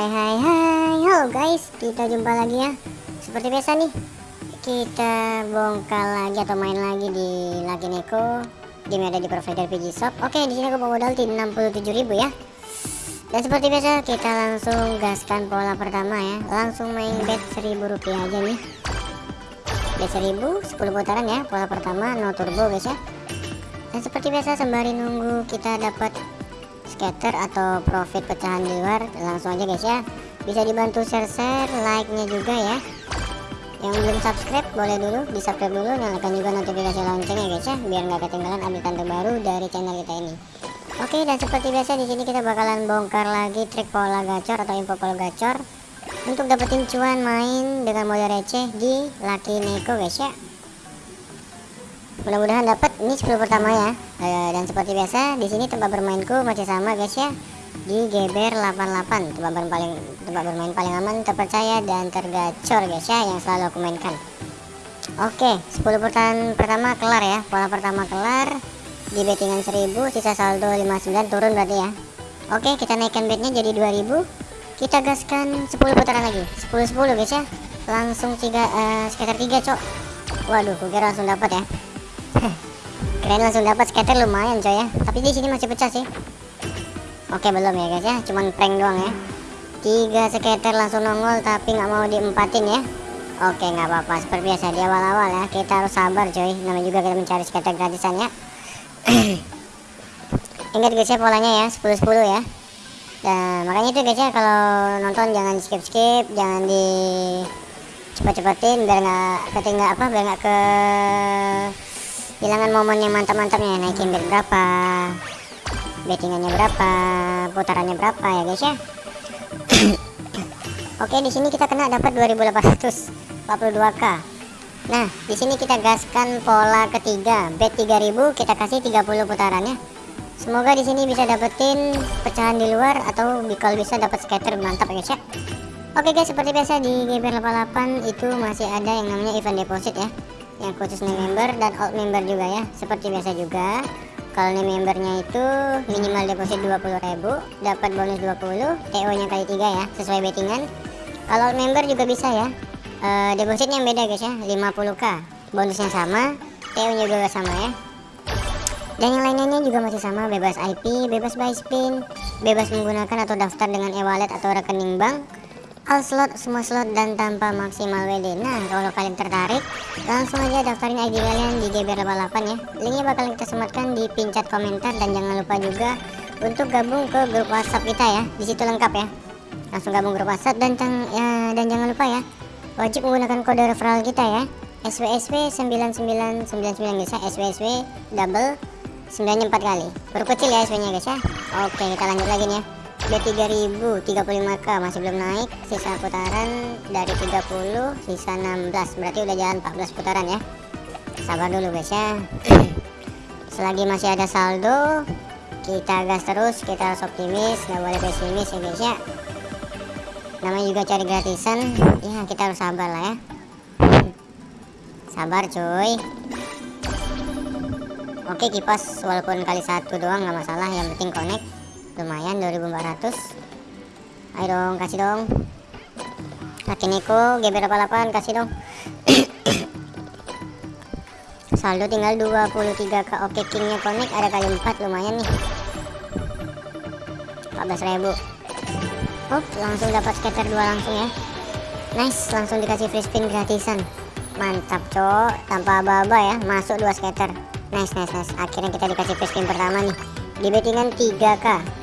Hai hai hai Halo guys. Kita jumpa lagi ya. Seperti biasa nih Kita bongkar lagi atau main lagi di Lucky Neko. Game ada di provider PG Shop. Oke di sini aku bawa modal di 67.000 ya. Dan seperti biasa kita langsung gaskan pola pertama ya. Langsung main bet 1000 rupiah aja nih. Bet 1000 10 putaran ya Pola pertama no turbo guys ya. Dan seperti biasa sembari nunggu kita dapat scatter atau profit pecahan di luar langsung aja guys ya. Bisa dibantu share-share like-nya juga ya. Yang belum subscribe boleh dulu di subscribe dulu nyalakan juga notifikasi loncengnya guys ya biar nggak ketinggalan update terbaru dari channel kita ini. Oke dan seperti biasa di sini kita bakalan bongkar lagi trik pola gacor atau info pola gacor. Untuk dapetin cuan main dengan modal receh di Lucky Neko guys ya mudah-mudahan dapat. Ini 10 pertama ya. E, dan seperti biasa di sini tempat bermainku masih sama guys ya. Di GBR 88 tempat bermain paling tempat bermain paling aman terpercaya dan tergacor guys ya yang selalu aku mainkan. Oke 10 putaran pertama kelar ya. Pola pertama kelar di bettingan 1000 sisa saldo 59 turun berarti ya. Oke kita naikkan betnya jadi 2000 kita gaskan 10 putaran lagi. 10 10 guys ya. Langsung tiga uh, sekitar 3 cok. Waduh kira langsung dapat ya keren langsung dapat scatter lumayan coy ya. Tapi di sini masih pecah sih. Oke belum ya guys ya. Cuman prank doang ya. Tiga scatter langsung nongol tapi nggak mau diempatin ya. Oke nggak apa-apa. Seperti biasa di awal-awal ya kita harus sabar coy. Namanya juga kita mencari scatter gratisan ya. Ingat guys ya polanya ya 10-10 ya. Dan makanya itu guys ya kalau nonton jangan skip-skip jangan di cepet-cepetin biar nggak ketinggal apa biar nggak ke hilangkan momen yang mantap-mantapnya naikin bet berapa? Bettingannya berapa? Putarannya berapa ya guys ya? Oke di sini kita kena dapat 2842k nah di sini kita gaskan pola ketiga. Bet 3000 kita kasih 30 putarannya semoga di sini bisa dapetin pecahan di luar atau kalau bisa dapat scatter mantap ya guys ya. Oke guys seperti biasa di GBR 88 itu masih ada yang namanya event deposit ya yang khusus new member dan old member juga ya seperti biasa juga. Kalau new membernya itu minimal deposit 20.000 dapat bonus 20 TO nya kali 3 ya sesuai bettingan. Kalau old member juga bisa ya. E, depositnya beda guys ya 50k bonusnya sama TO nya juga sama ya. Dan yang lainnya juga masih sama bebas IP bebas buy spin bebas menggunakan atau daftar dengan e-wallet atau rekening bank all slot semua slot dan tanpa maksimal WD nah kalau kalian tertarik langsung aja daftarin ID kalian di GBR88 ya. Linknya bakalan kita sematkan di pin chat komentar dan jangan lupa juga untuk gabung ke grup WhatsApp kita ya. Di situ lengkap ya. Langsung gabung grup WhatsApp dan ya, dan jangan lupa ya wajib menggunakan kode referral kita ya. SWSW 9999 guys ya. SWSW double 9 4 kali. Berkecil ya SW nya guys ya. Oke kita lanjut lagi nih ya B3000 35k masih belum naik. Sisa putaran dari 30 sisa 16 berarti udah jalan 14 putaran ya. Sabar dulu guys ya. Selagi masih ada saldo kita gas terus kita harus optimis nggak boleh pesimis ya guys ya. Namanya juga cari gratisan. Ya kita harus sabar lah ya. Sabar cuy. Oke kipas walaupun kali satu doang nggak masalah. Yang penting connect lumayan 2400 ayo dong kasih dong. Kaki Neko GB88 kasih dong. Saldo tinggal 23k oke kingnya connect ada kali 4 lumayan nih. 14.000 oh langsung dapat scatter 2 langsung ya. Nice langsung dikasih free spin gratisan. Mantap cok. Tanpa aba-aba ya masuk 2 scatter. Nice nice nice. Akhirnya kita dikasih free spin pertama nih. Di bettingan 3k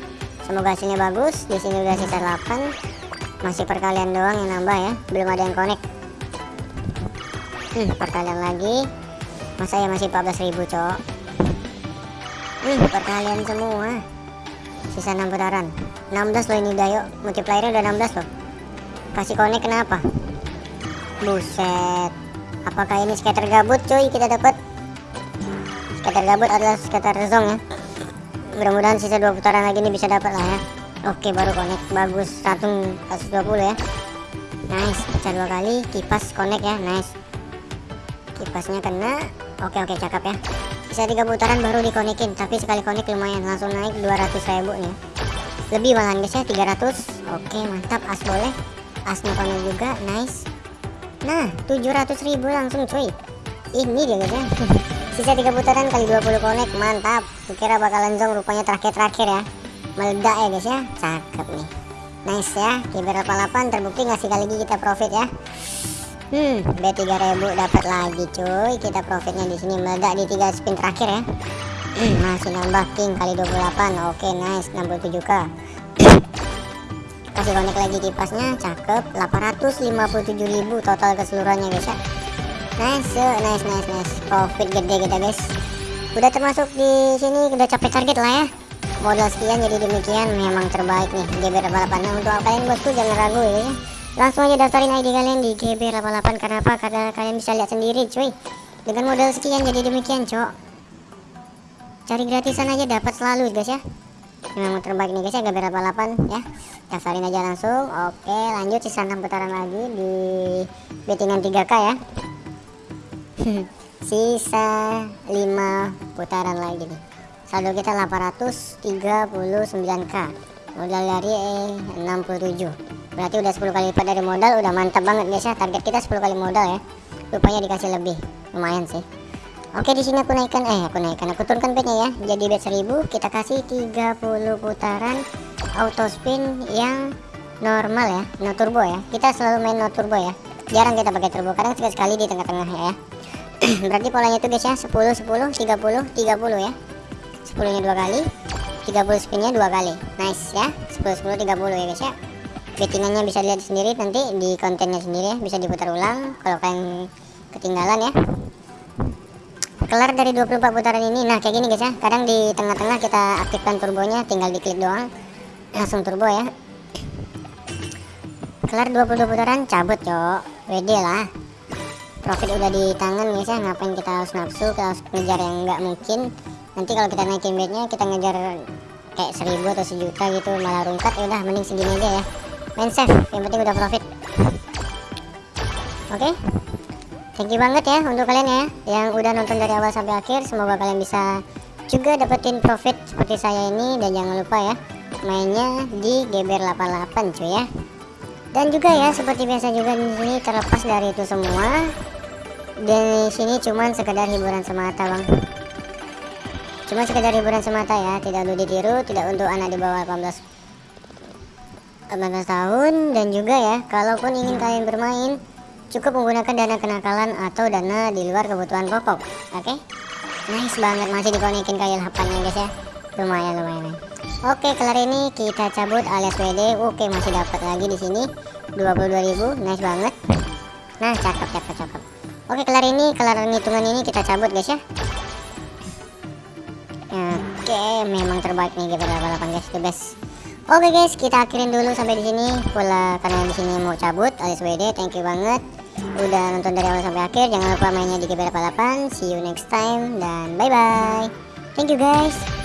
semoga hasilnya bagus di sini udah sisa 8 masih perkalian doang yang nambah ya belum ada yang connect. Hmm, perkalian lagi. Masa ya masih 14.000 cok? Hmm, perkalian semua. Sisa 6 putaran. 16 loh ini dayo multiplier udah 16 loh. Kasih connect kenapa? Buset. Apakah ini scatter gabut cuy kita dapat scatter gabut adalah scatter zong ya mudah-mudahan sisa dua putaran lagi ini bisa dapat lah ya. Oke baru connect. Bagus. Satu 120 ya. Nice. Pecah dua kali. Kipas connect ya. Nice. Kipasnya kena. Oke oke. Cakep ya. Bisa tiga putaran baru dikonekin tapi sekali connect lumayan. Langsung naik 200 ribu nih. Lebih malahan guys ya. 300 oke mantap. As boleh. Asnya kono juga. Nice. Nah 700.000 langsung cuy. Ini dia guys ya sisa tiga putaran kali 20 connect mantap kira bakalan zong rupanya terakhir-terakhir ya meledak ya guys ya cakep nih nice ya kiber 88 terbukti ngasih kali lagi kita profit ya Hmm, B3000 dapat lagi cuy. Kita profitnya di sini meledak di 3 spin terakhir ya. Hmm, masih nambah king kali 28. Oke, nice 67k. Kasih connect lagi kipasnya, cakep. 857.000 total keseluruhannya guys ya. Nice, nice, nice, nice. Profit gede kita guys. Udah termasuk di sini udah capai target lah ya. Modal sekian jadi demikian memang terbaik nih GBR 88. Nah, untuk kalian bosku jangan ragu ya. Langsung aja daftarin ID kalian di GB88 karena apa? Karena kalian bisa lihat sendiri cuy. Dengan modal sekian jadi demikian cok. Cari gratisan aja dapat selalu guys ya. Memang terbaik nih guys ya GB88 ya. Daftarin aja langsung. Oke lanjut sisa 6 putaran lagi di bettingan 3k ya sisa 5 putaran lagi nih. Saldo kita 839k modal dari eh, 67 berarti udah 10 kali lipat dari modal udah mantap banget guys ya target kita 10 kali modal ya. Rupanya dikasih lebih. Lumayan sih. Oke di sini aku naikkan eh aku naikkan. Aku turunkan bednya ya. Jadi bed 1000 kita kasih 30 putaran auto spin yang normal ya. No turbo ya. Kita selalu main no turbo ya. Jarang kita pakai turbo. Kadang sekali sekali di tengah-tengah ya berarti polanya itu guys ya 10 10 30 30 ya. 10 nya dua kali 30 spinnya dua kali. Nice ya. 10 10 30 ya guys ya. Bettingannya bisa lihat sendiri nanti di kontennya sendiri ya. Bisa diputar ulang kalau kalian ketinggalan ya. Kelar dari 24 putaran ini. Nah kayak gini guys ya. Kadang di tengah-tengah kita aktifkan turbonya tinggal diklik doang. Langsung turbo ya. Kelar 22 putaran cabut cok. WD lah profit udah di tangan guys ya ngapain kita harus nafsu kita harus ngejar yang nggak mungkin. Nanti kalau kita naikin bednya kita ngejar kayak seribu atau sejuta gitu malah rungkat ya udah mending segini aja ya. Main safe yang penting udah profit. Oke? Okay? thank you banget ya untuk kalian ya yang udah nonton dari awal sampai akhir. Semoga kalian bisa juga dapetin profit seperti saya ini. Dan jangan lupa ya mainnya di GBR 88 cuy ya. Dan juga ya seperti biasa juga di sini terlepas dari itu semua di sini cuman sekedar hiburan semata bang. Cuma sekedar hiburan semata ya tidak perlu ditiru tidak untuk anak di bawah 18 18 tahun dan juga ya kalaupun ingin kalian bermain cukup menggunakan dana kenakalan atau dana di luar kebutuhan pokok oke? Okay? nice banget masih dikonekin kayak lapannya guys ya. Lumayan lumayan oke kelar ini kita cabut alias WD oke masih dapat lagi di sini. 22.000 nice banget. Nah cakep cakep cakep oke kelar ini kelar hitungan ini kita cabut guys ya oke memang terbaik nih kita 88 guys the best Oke guys, kita akhirin dulu sampai di sini. Pula karena di sini mau cabut alias WD. Thank you banget udah nonton dari awal sampai akhir. Jangan lupa mainnya di GBR 88. See you next time dan bye bye. Thank you guys.